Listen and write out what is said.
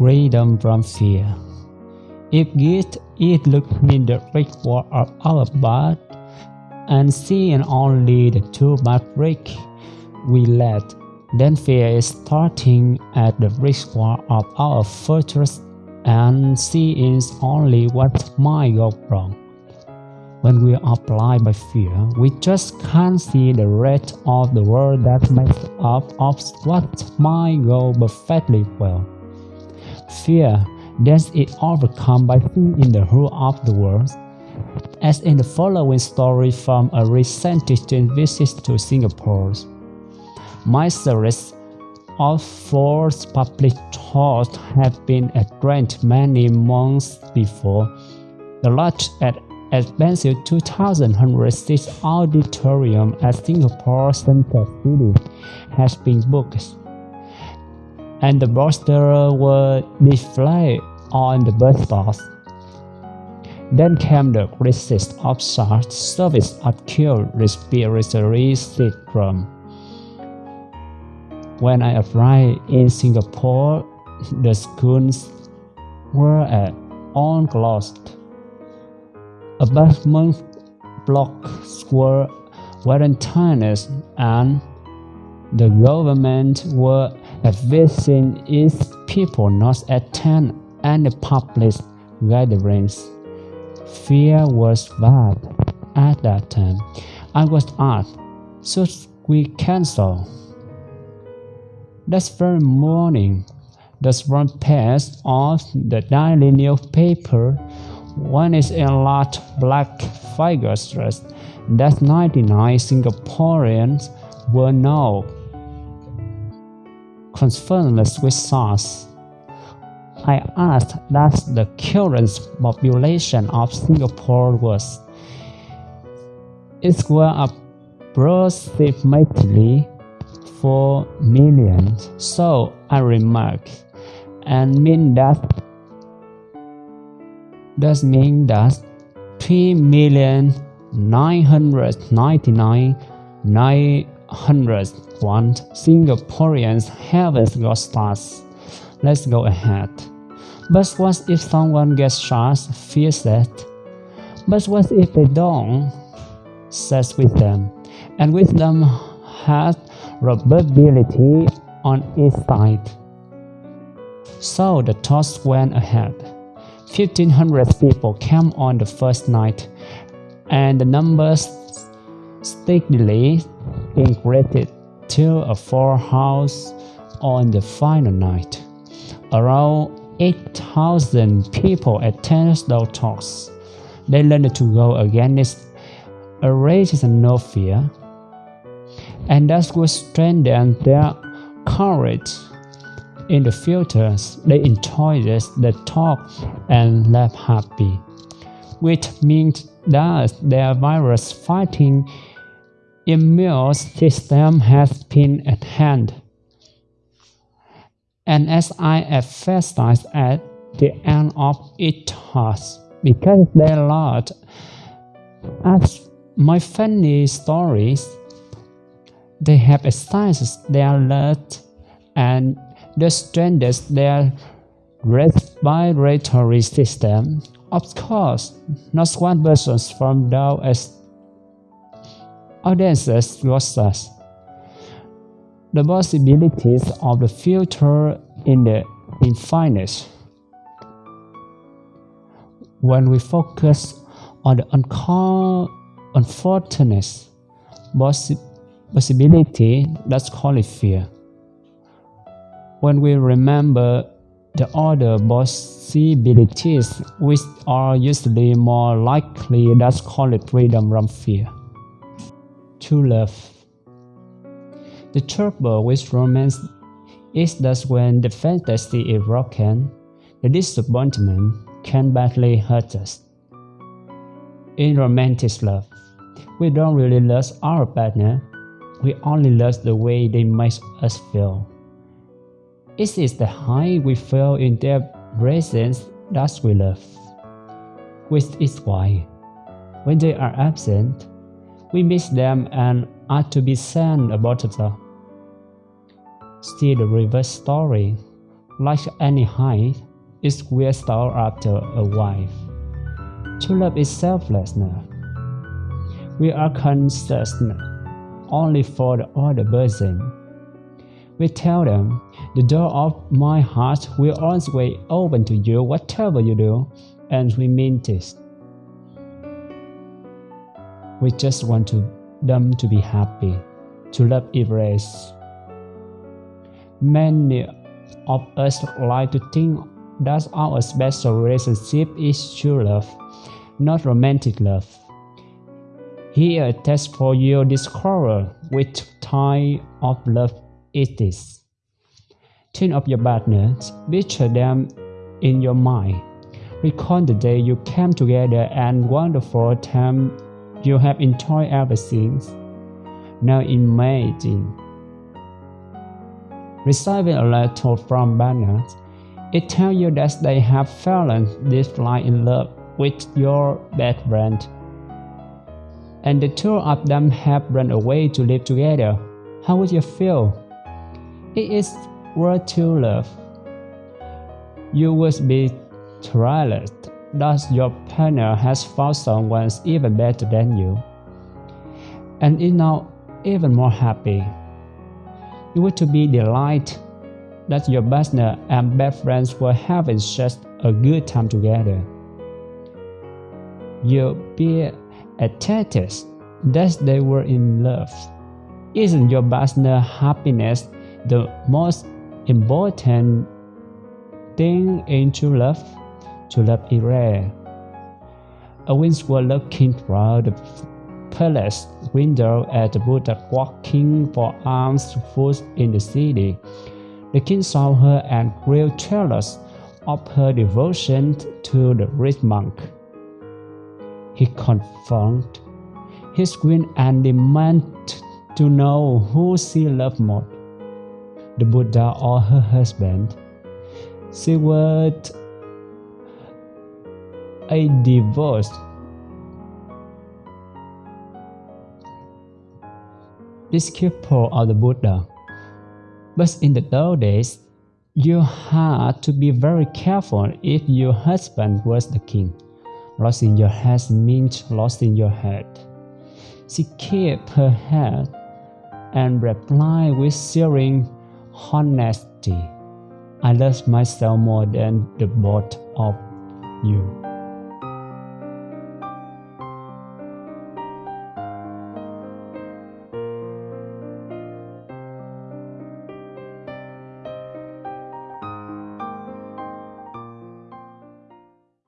freedom from fear. If it is looking in the ritual of our birth and seeing only the two brick we let, then fear is starting at the ritual of our fortress and seeing only what might go wrong. When we are blind by fear, we just can't see the rest of the world that makes up of what might go perfectly well. Fear then is overcome by seeing the whole of the world. As in the following story from a recent visit to Singapore. My series of four public talks have been addressed many months before. The large at expensive 2,106 auditorium at Singapore Central City has been booked, and the posters were displayed on the bus stops. Then came the crisis of such severe acute respiratory syndrome. When I arrived in Singapore, the schools were at all closed apartment blocks were quarantined and the government were advising its people not attend any public gatherings. Fear was bad at that time. I was asked, should we cancel? That very morning, the front page of the daily newspaper one is in large black figures dress that 99 Singaporeans were now confirmed with SARS. I asked that the current population of Singapore was. It was approximately 4 million, so I remarked, and mean that does mean that 3,999,901 Singaporeans haven't got SARS. Let's go ahead. But what if someone gets SARS? Fear that? But what if they don't? Says wisdom. And wisdom has probability on its side. So the toss went ahead. 1500 people came on the first night, and the numbers steadily increased to a full house on the final night. Around 8,000 people attended those talks. They learned to go against a no fear, and that would strengthen their courage in the future, they enjoy the talk and laugh happy, which means that their virus fighting immune system has been at hand. And as I emphasized at the end of each task, because they lot as my funny stories, they have exercised their alert and the strengthens their respiratory system. Of course, not one person from down audiences was us. The possibilities of the future in the infinite. When we focus on the unfortunate possibility, that's called fear when we remember the other possibilities which are usually more likely that's called freedom from fear. To love. The trouble with romance is that when the fantasy is broken, the disappointment can badly hurt us. In romantic love, we don't really love our partner, we only love the way they make us feel. It is the high we feel in their presence that we love. Which is why, when they are absent, we miss them and are to be sad about them. Still the reverse story. like any height, it will start after a wife. True love is selflessness. We are conscious only for the other person. We tell them, the door of my heart will always open to you whatever you do, and we mean this. We just want to, them to be happy, to love erase. Many of us like to think that our special relationship is true love, not romantic love. Here a test for you discover which type of love it is. Think of your partners, picture them in your mind. Recall the day you came together and wonderful time you have enjoyed everything. Now imagine receiving a letter from partners. It tells you that they have fallen deeply in love with your best friend. And the two of them have run away to live together. How would you feel? It is worth to love. You would be thrilled that your partner has found someone even better than you, and is now even more happy. You would to be delighted that your partner and best friends were having such a good time together. You'll be ecstatic that they were in love. Isn't your partner's happiness the most important thing in true love? True love. A winds were looking through the palace window at the Buddha walking for alms food in the city. The king saw her and grew jealous of her devotion to the rich monk. He confronted his queen and demanded to know who she loved more, the Buddha or her husband. She would a divorce. Disciple of the Buddha. But in the old days, you had to be very careful if your husband was the king. Losing your head means losing your head. She kept her head and replied with searing honesty, I love myself more than the both of you.